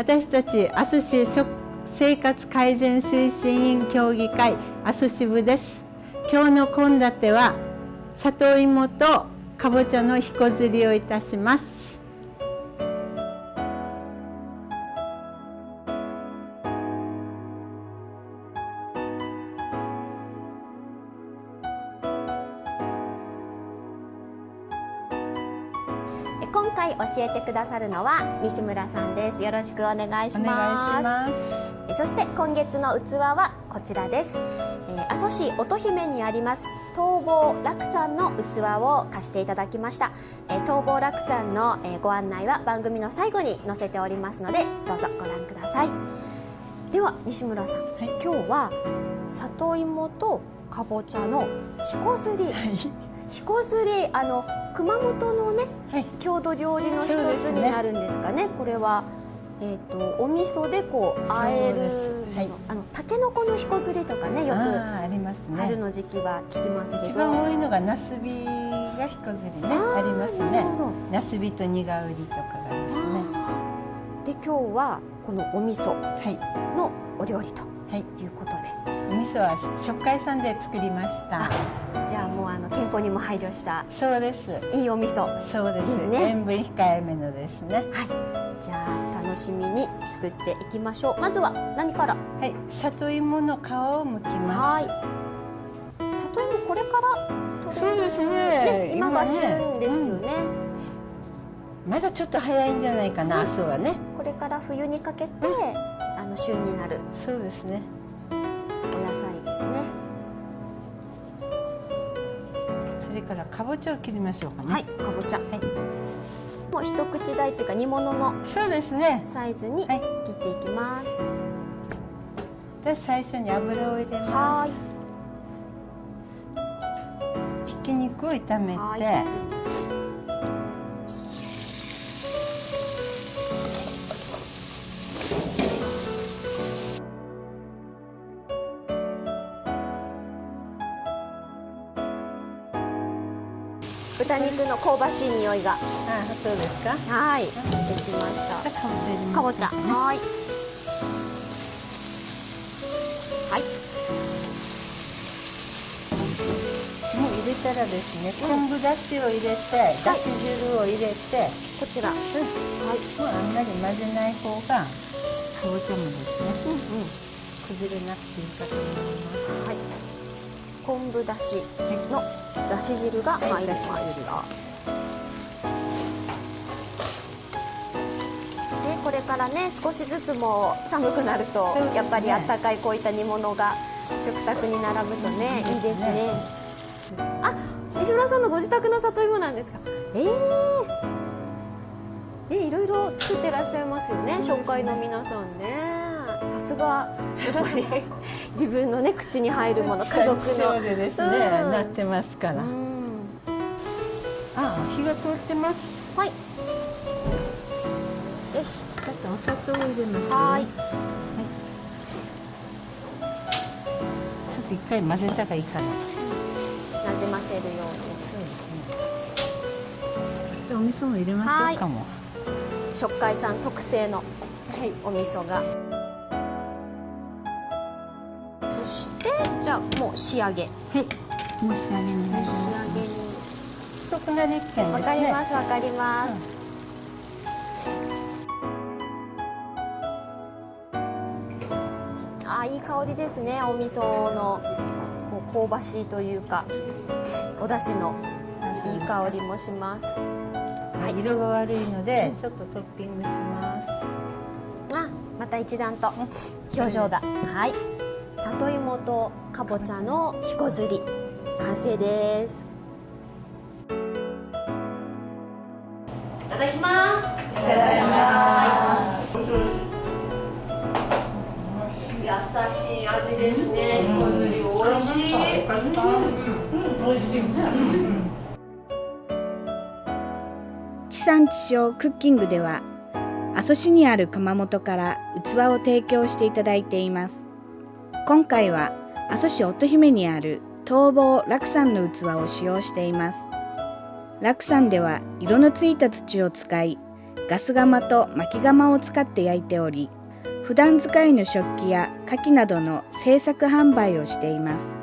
私たち阿蘇市生活改善推進員協議会阿蘇支部です。今日の献立は里芋とかぼちゃのひこずりをいたします。今回教えてくださるのは西村さんです。よろしくお願いします。そして今月の器はこちらです。阿蘇市乙姫にあります東坊楽さんの器を貸していただきました。東坊楽さんのご案内は番組の最後に載せておりますのでどうぞご覧ください。では西村さん、はい、今日は里芋とかぼちゃのひこずり、はいひこずりあの熊本のね、はい、郷土料理の一つになるんですかね、ね、これは、えーと、お味噌でこうあえる、はい、あのたけのこのひこずりとかねよくありますね。春の時期は聞きますけど。一番多いのがなすびがひこずりねありますね。なすびと苦うりとかがですね。で今日はこのお味噌のお料理とい。うことで、はいお味噌は食海さんで作りました。じゃあもうあの健康にも配慮したそうです。いいお味噌。そうです。ね。塩分控えめのですね。はい。じゃあ楽しみに作っていきましょう。まずは何から？はい。里芋の皮を剥きます。はい。里芋これから？そうですね、ね、今が旬ですよね、うん、まだちょっと早いんじゃないかな、そうはね。これから冬にかけて、うん、あの旬になる。そうですねそれからかぼちゃを切りましょうかね。はいかぼちゃ、はい、もう一口大というか煮物のそうですね。サイズに切っていきます、で最初に油を入れます。ひき肉を炒めて豚肉の香ばしい匂いが。あそうですか？はい。してきました。かぼちゃ。はい。はい。もう入れたらですね、昆布だしを入れて、だし汁を入れて。こちら、うん、はい。もうあんまり混ぜない方がかぼちゃもですね、うんうん、崩れなくていいかと思います。はい昆布だしのだし汁が入りました、はい、でこれからね少しずつも寒くなると、ね、やっぱりあったかいこういった煮物が食卓に並ぶとね、いいですね。あ西村さんのご自宅の里芋なんですか？ええー、でいろいろ作ってらっしゃいますよね。紹介の皆さんねさすが。やっぱり。自分のね口に入るもの 家族の。でですね、うん、なってますから、うん、あ火が通ってます。はい。よし。ちょっとお砂糖を入れます、はい、はい、ちょっと一回混ぜたがいいかな。なじませるように。そうですね。お味噌も入れましょうかも。食海さん特製の。お味噌が。じゃあもう仕上げ。はいもう仕上げに。仕上げに太くなりっけんわ、かりますわかります、うん、あいい香りですねお味噌の。もう香ばしいというかお出汁の。いい香りもします。はい、色が悪いので、ちょっとトッピングします。あまた一段と。表情が、はい里芋とかぼちゃのひこずり完成です。いただきます。いただきます。優しい味ですね、ひこずり美味しい、うん、美味しい。地産地消クッキングでは阿蘇市にある窯元から器を提供してい。ただい。てい。ます今回は阿蘇市乙姫にある東坊楽山の器を使用しています。楽山では色のついた土を使いガス釜と薪窯を使って焼いており普段使いの食器や牡蠣などの製作販売をしています。